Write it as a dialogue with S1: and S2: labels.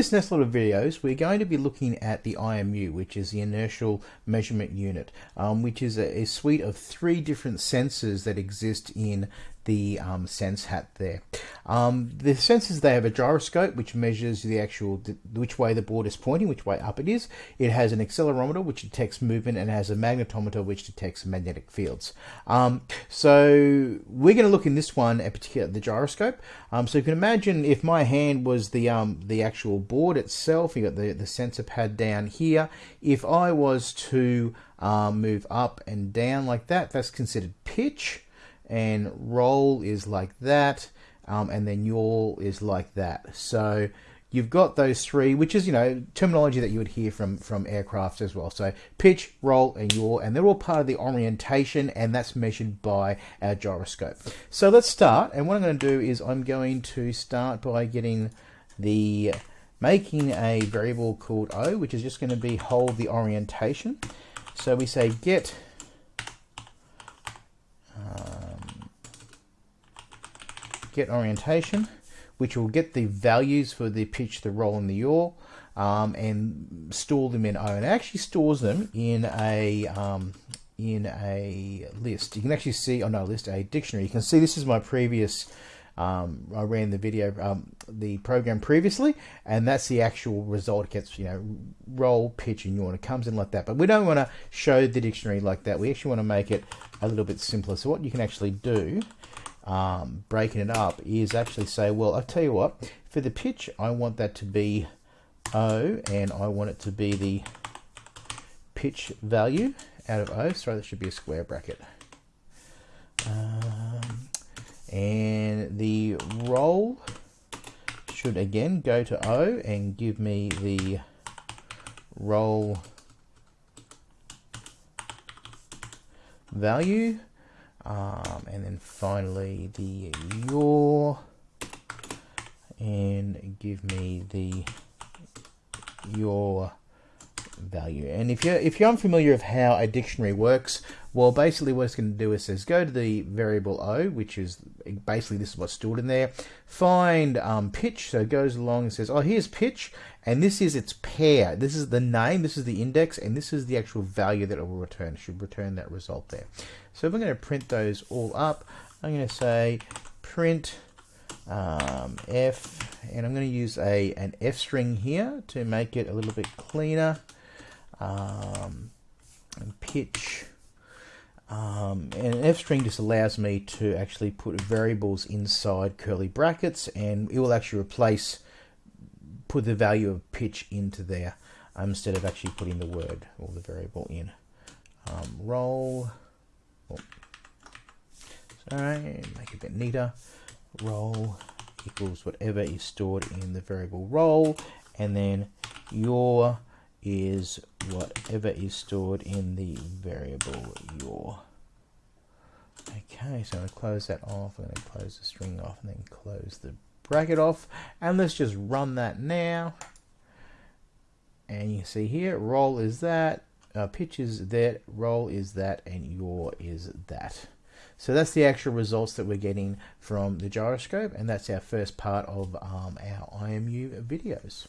S1: this next lot of videos, we're going to be looking at the IMU, which is the Inertial Measurement Unit, um, which is a, a, suite of three different sensors that exist in the um, sense hat there. Um, the sensors, they have a gyroscope, which measures the actual, which way the board is pointing, which way up it is. It has an accelerometer, which detects movement, and has a magnetometer, which detects magnetic fields. Um, so we're going to look in this one, in particular, the gyroscope. Um, so you can imagine if my hand was the um, the actual board itself, you got the, the sensor pad down here. If I was to um, move up and down like that, that's considered pitch and roll is like that, um, and then yaw is like that. So you've got those three, which is you know terminology that you would hear from from aircraft as well. So pitch, roll, and yaw, and they're all part of the orientation, and that's measured by our gyroscope. So let's start, and what I'm going to do is I'm going to start by getting the making a variable called o, which is just going to be hold the orientation. So we say get get orientation, which will get the values for the pitch, the roll, and the yaw, um, and store them in O. And it actually stores them in a um, in a list. You can actually see, oh no, list a dictionary. You can see this is my previous. Um, I ran the video, um, the program previously, and that's the actual result. It gets, you know, roll, pitch, and yawn. It comes in like that. But we don't want to show the dictionary like that. We actually want to make it a little bit simpler. So what you can actually do um, breaking it up is actually say, well, I tell you what, for the pitch, I want that to be O, and I want it to be the pitch value out of O. Sorry, that should be a square bracket. Um, and the roll should again go to O and give me the roll value um, and then finally the yaw and give me the yaw value. And if you're if you're unfamiliar of how a dictionary works, well, basically what it's going to do is says go to the variable o, which is basically this is what's stored in there. Find um, pitch, so it goes along and says, oh, here's pitch, and this is its pair. This is the name, this is the index, and this is the actual value that it will return. It should return that result there. So if I'm going to print those all up, I'm going to say print um, f, and I'm going to use a an f string here to make it a little bit cleaner. Um, and pitch. Um, and an f string just allows me to actually put variables inside curly brackets, and it will actually replace put the value of pitch into there um, instead of actually putting the word or the variable in. Um, roll. Oh. Sorry, make it a bit neater roll equals whatever is stored in the variable roll and then yaw is whatever is stored in the variable yaw. Okay, so I'm going to close that off, I'm going to close the string off and then close the bracket off and let's just run that now and you see here roll is that, uh, pitch is that, roll is that and yaw is that. So that's the actual results that we're getting from the gyroscope, and that's our first part of um, our IMU videos.